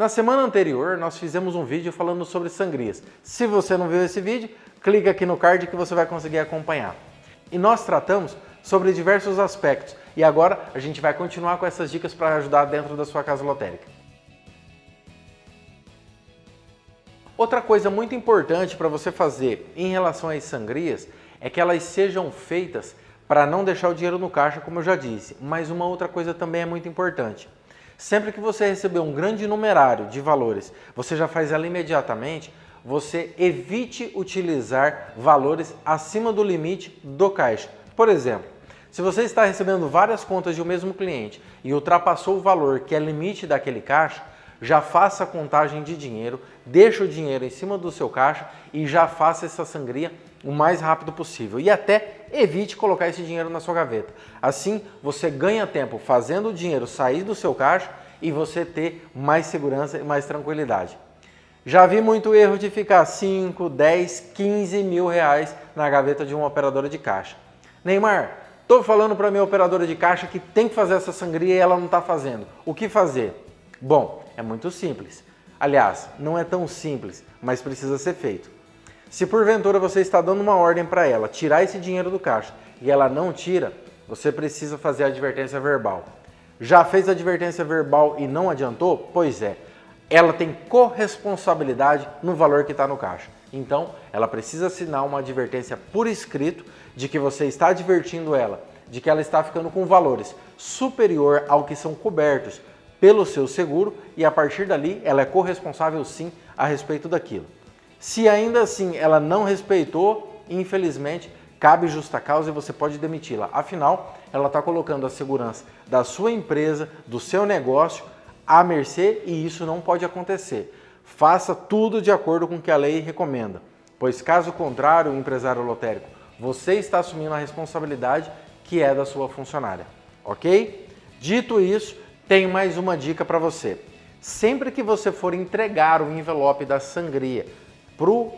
Na semana anterior, nós fizemos um vídeo falando sobre sangrias. Se você não viu esse vídeo, clica aqui no card que você vai conseguir acompanhar. E nós tratamos sobre diversos aspectos. E agora a gente vai continuar com essas dicas para ajudar dentro da sua casa lotérica. Outra coisa muito importante para você fazer em relação às sangrias é que elas sejam feitas para não deixar o dinheiro no caixa, como eu já disse. Mas uma outra coisa também é muito importante. Sempre que você receber um grande numerário de valores, você já faz ela imediatamente, você evite utilizar valores acima do limite do caixa. Por exemplo, se você está recebendo várias contas de um mesmo cliente e ultrapassou o valor que é limite daquele caixa, já faça a contagem de dinheiro, deixa o dinheiro em cima do seu caixa e já faça essa sangria o mais rápido possível. E até evite colocar esse dinheiro na sua gaveta. Assim, você ganha tempo fazendo o dinheiro sair do seu caixa e você ter mais segurança e mais tranquilidade. Já vi muito erro de ficar 5, 10, 15 mil reais na gaveta de uma operadora de caixa. Neymar, estou falando para minha operadora de caixa que tem que fazer essa sangria e ela não está fazendo. O que fazer? Bom, é muito simples. Aliás, não é tão simples, mas precisa ser feito. Se porventura você está dando uma ordem para ela tirar esse dinheiro do caixa e ela não tira, você precisa fazer a advertência verbal. Já fez a advertência verbal e não adiantou? Pois é, ela tem corresponsabilidade no valor que está no caixa. Então, ela precisa assinar uma advertência por escrito de que você está advertindo ela, de que ela está ficando com valores superior ao que são cobertos pelo seu seguro e a partir dali ela é corresponsável sim a respeito daquilo. Se ainda assim ela não respeitou, infelizmente, cabe justa causa e você pode demiti-la. Afinal, ela está colocando a segurança da sua empresa, do seu negócio, à mercê e isso não pode acontecer. Faça tudo de acordo com o que a lei recomenda, pois caso contrário, empresário lotérico, você está assumindo a responsabilidade que é da sua funcionária, ok? Dito isso, tenho mais uma dica para você. Sempre que você for entregar o envelope da sangria para o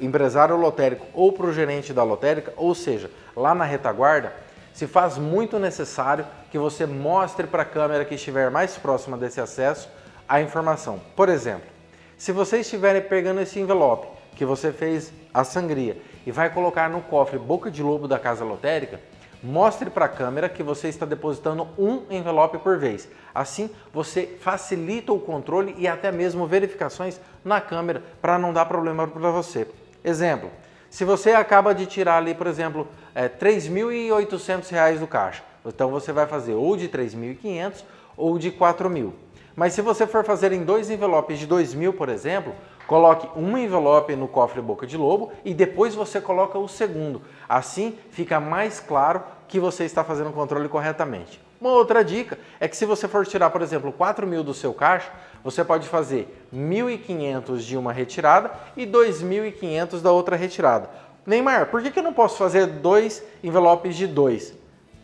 empresário lotérico ou para o gerente da lotérica, ou seja, lá na retaguarda, se faz muito necessário que você mostre para a câmera que estiver mais próxima desse acesso a informação. Por exemplo, se você estiver pegando esse envelope que você fez a sangria e vai colocar no cofre boca de lobo da casa lotérica, Mostre para a câmera que você está depositando um envelope por vez. Assim, você facilita o controle e até mesmo verificações na câmera para não dar problema para você. Exemplo, se você acaba de tirar ali, por exemplo, é, R$ 3.800 do caixa, então você vai fazer ou de 3.500 ou de 4.000. Mas se você for fazer em dois envelopes de 2.000, por exemplo, Coloque um envelope no cofre boca de lobo e depois você coloca o segundo. Assim fica mais claro que você está fazendo o controle corretamente. Uma outra dica é que se você for tirar, por exemplo, 4 mil do seu caixa, você pode fazer 1.500 de uma retirada e 2.500 da outra retirada. Neymar, por que, eu não posso fazer dois envelopes de dois?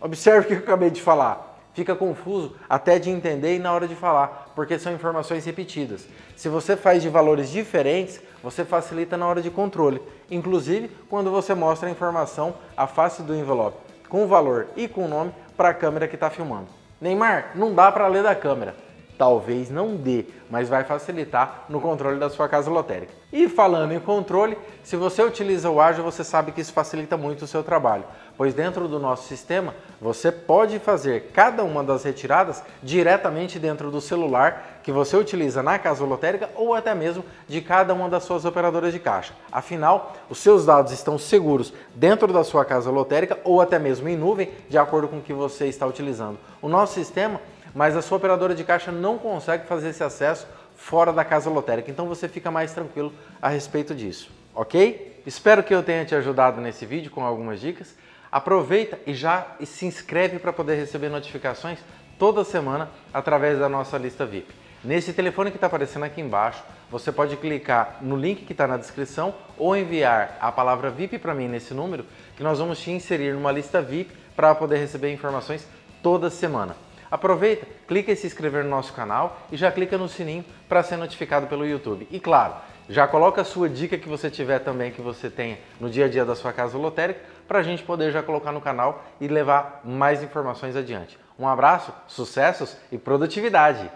Observe o que eu acabei de falar fica confuso até de entender e na hora de falar, porque são informações repetidas. Se você faz de valores diferentes, você facilita na hora de controle, inclusive quando você mostra a informação, a face do envelope, com o valor e com o nome para a câmera que está filmando. Neymar, não dá para ler da câmera. Talvez não dê, mas vai facilitar no controle da sua casa lotérica. E falando em controle, se você utiliza o Ágil, você sabe que isso facilita muito o seu trabalho, pois dentro do nosso sistema, você pode fazer cada uma das retiradas diretamente dentro do celular que você utiliza na casa lotérica ou até mesmo de cada uma das suas operadoras de caixa. Afinal, os seus dados estão seguros dentro da sua casa lotérica ou até mesmo em nuvem, de acordo com o que você está utilizando. O nosso sistema mas a sua operadora de caixa não consegue fazer esse acesso fora da casa lotérica, então você fica mais tranquilo a respeito disso, ok? Espero que eu tenha te ajudado nesse vídeo com algumas dicas. Aproveita e já se inscreve para poder receber notificações toda semana através da nossa lista VIP. Nesse telefone que está aparecendo aqui embaixo, você pode clicar no link que está na descrição ou enviar a palavra VIP para mim nesse número, que nós vamos te inserir numa lista VIP para poder receber informações toda semana. Aproveita, clica em se inscrever no nosso canal e já clica no sininho para ser notificado pelo YouTube. E claro, já coloca a sua dica que você tiver também, que você tenha no dia a dia da sua casa lotérica, para a gente poder já colocar no canal e levar mais informações adiante. Um abraço, sucessos e produtividade!